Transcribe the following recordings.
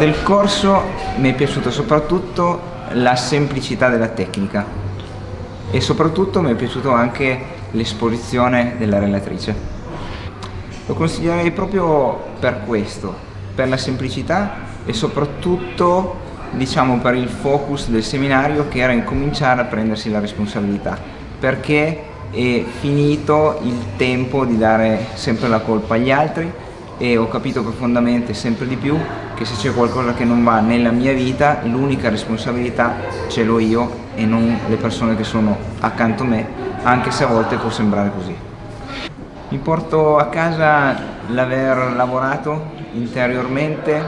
Del corso mi è piaciuta soprattutto la semplicità della tecnica e soprattutto mi è piaciuto anche l'esposizione della relatrice. Lo consiglierei proprio per questo, per la semplicità e soprattutto diciamo per il focus del seminario che era incominciare a prendersi la responsabilità perché è finito il tempo di dare sempre la colpa agli altri e ho capito profondamente sempre di più che se c'è qualcosa che non va nella mia vita l'unica responsabilità ce l'ho io e non le persone che sono accanto a me anche se a volte può sembrare così. Mi porto a casa l'aver lavorato interiormente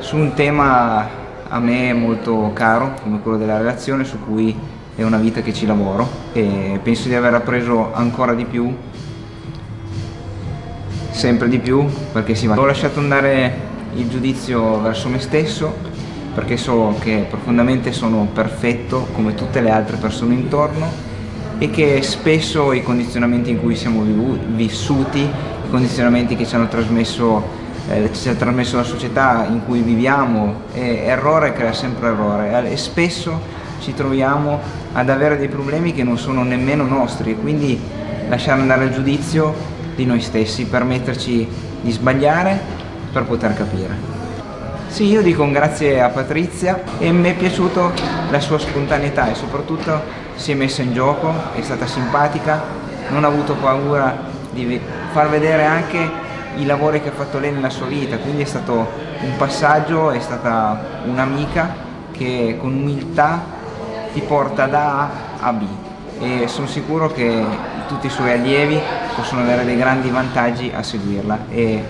su un tema a me molto caro come quello della relazione su cui è una vita che ci lavoro e penso di aver appreso ancora di più sempre di più perché si va. Ho lasciato andare il giudizio verso me stesso perché so che profondamente sono perfetto come tutte le altre persone intorno e che spesso i condizionamenti in cui siamo vissuti, i condizionamenti che ci hanno trasmesso, eh, ci ha trasmesso la società in cui viviamo, eh, errore crea sempre errore e spesso ci troviamo ad avere dei problemi che non sono nemmeno nostri e quindi lasciare andare il giudizio di noi stessi, permetterci di sbagliare per poter capire. Sì, io dico un grazie a Patrizia e mi è piaciuta la sua spontaneità e soprattutto si è messa in gioco, è stata simpatica, non ha avuto paura di far vedere anche i lavori che ha fatto lei nella sua vita, quindi è stato un passaggio, è stata un'amica che con umiltà ti porta da A a B e sono sicuro che tutti i suoi allievi possono avere dei grandi vantaggi a seguirla e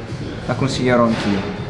la consiglierò anch'io.